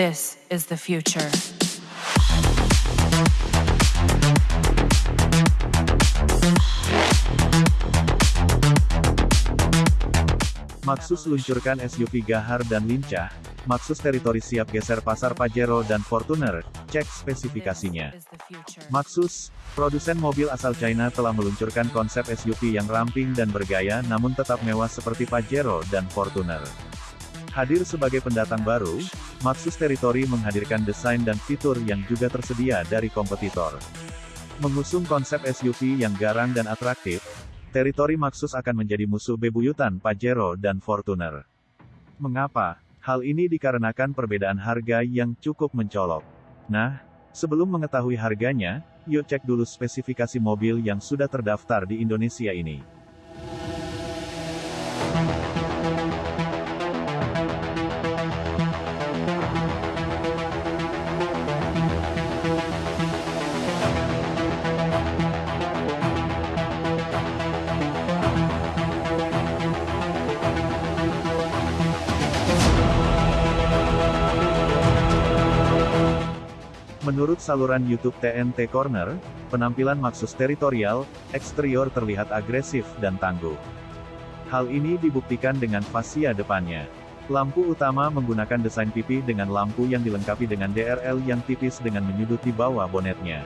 This is the future. Maxus luncurkan SUV gahar dan lincah, Maxus Territory siap geser pasar Pajero dan Fortuner, cek spesifikasinya. Maxus, produsen mobil asal China telah meluncurkan konsep SUV yang ramping dan bergaya namun tetap mewah seperti Pajero dan Fortuner. Hadir sebagai pendatang baru, Maxus Territory menghadirkan desain dan fitur yang juga tersedia dari kompetitor. Mengusung konsep SUV yang garang dan atraktif, Territory Maxus akan menjadi musuh bebuyutan Pajero dan Fortuner. Mengapa? Hal ini dikarenakan perbedaan harga yang cukup mencolok. Nah, sebelum mengetahui harganya, yuk cek dulu spesifikasi mobil yang sudah terdaftar di Indonesia ini. Menurut saluran YouTube TNT Corner, penampilan Maxus Territorial, eksterior terlihat agresif dan tangguh. Hal ini dibuktikan dengan fasia depannya. Lampu utama menggunakan desain pipi dengan lampu yang dilengkapi dengan DRL yang tipis dengan menyudut di bawah bonetnya.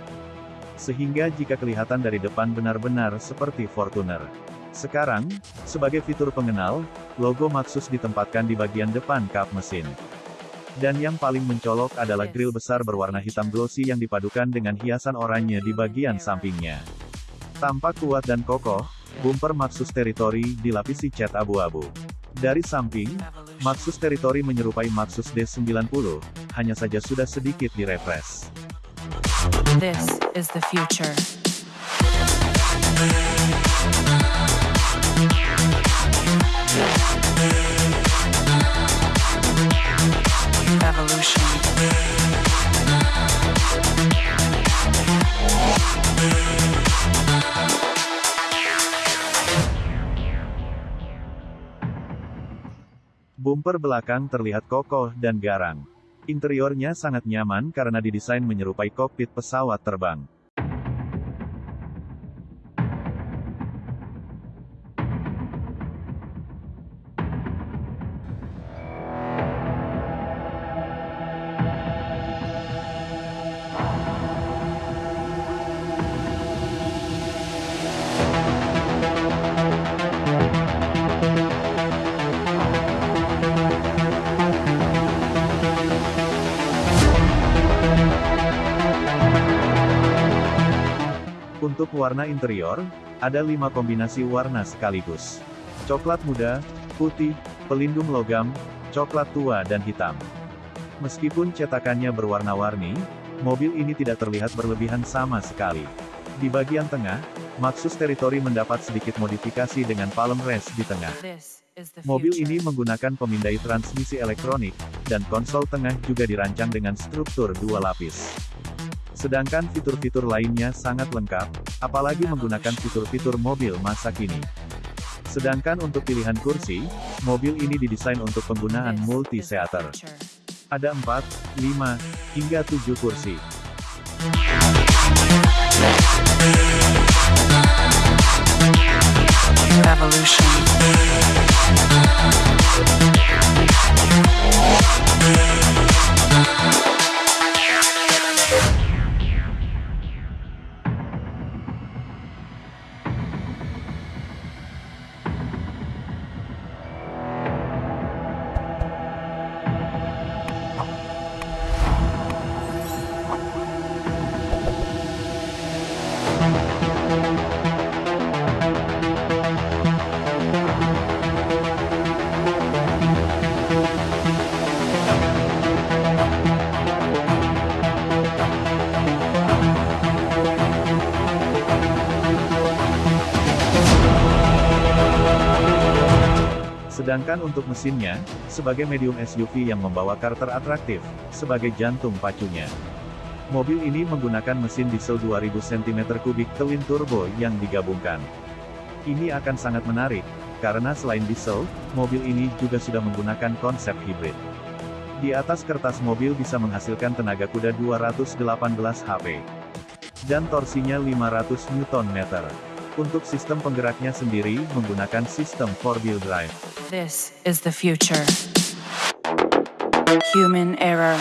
Sehingga jika kelihatan dari depan benar-benar seperti Fortuner. Sekarang, sebagai fitur pengenal, logo Maxus ditempatkan di bagian depan kap mesin. Dan yang paling mencolok adalah grill besar berwarna hitam glossy yang dipadukan dengan hiasan oranye di bagian sampingnya. Tampak kuat dan kokoh, bumper Maxus Territory dilapisi cat abu-abu. Dari samping, Maxus Territory menyerupai Maxus D90, hanya saja sudah sedikit direfresh. This is the future. Bumper belakang terlihat kokoh dan garang. Interiornya sangat nyaman karena didesain menyerupai kokpit pesawat terbang. Warna interior, ada lima kombinasi warna sekaligus. Coklat muda, putih, pelindung logam, coklat tua dan hitam. Meskipun cetakannya berwarna-warni, mobil ini tidak terlihat berlebihan sama sekali. Di bagian tengah, Maxus Territory mendapat sedikit modifikasi dengan palm rest di tengah. Mobil ini menggunakan pemindai transmisi elektronik, dan konsol tengah juga dirancang dengan struktur dua lapis. Sedangkan fitur-fitur lainnya sangat lengkap, apalagi menggunakan fitur-fitur mobil masa kini. Sedangkan untuk pilihan kursi, mobil ini didesain untuk penggunaan multi-seater. Ada 4, 5, hingga 7 kursi. Evolution. Sedangkan untuk mesinnya, sebagai medium SUV yang membawa karakter atraktif, sebagai jantung pacunya. Mobil ini menggunakan mesin diesel 2000 cm3 twin turbo yang digabungkan. Ini akan sangat menarik, karena selain diesel, mobil ini juga sudah menggunakan konsep hibrid. Di atas kertas mobil bisa menghasilkan tenaga kuda 218 HP. Dan torsinya 500 Nm. Untuk sistem penggeraknya sendiri menggunakan sistem 4-wheel drive. This is the future. Human error.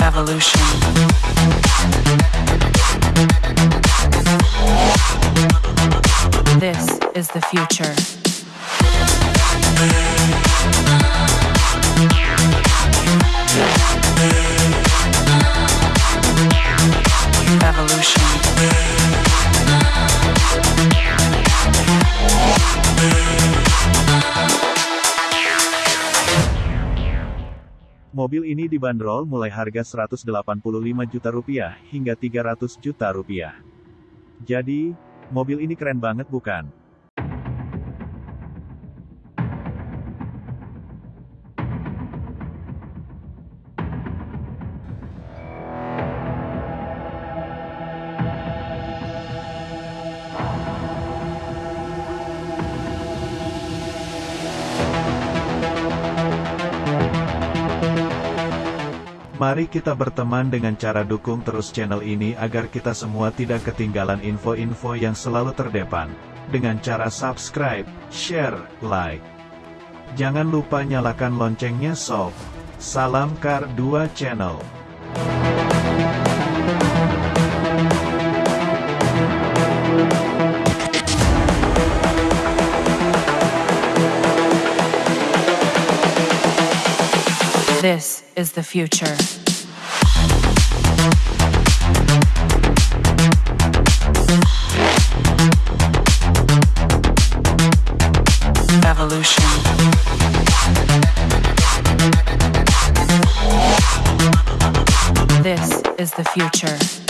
Evolution. This is the future. Mobil ini dibanderol mulai harga 185 juta rupiah hingga 300 juta rupiah. Jadi, mobil ini keren banget bukan? Mari kita berteman dengan cara dukung terus channel ini agar kita semua tidak ketinggalan info-info yang selalu terdepan. Dengan cara subscribe, share, like. Jangan lupa nyalakan loncengnya sob. Salam Kar 2 Channel. This is the future. Evolution. This is the future.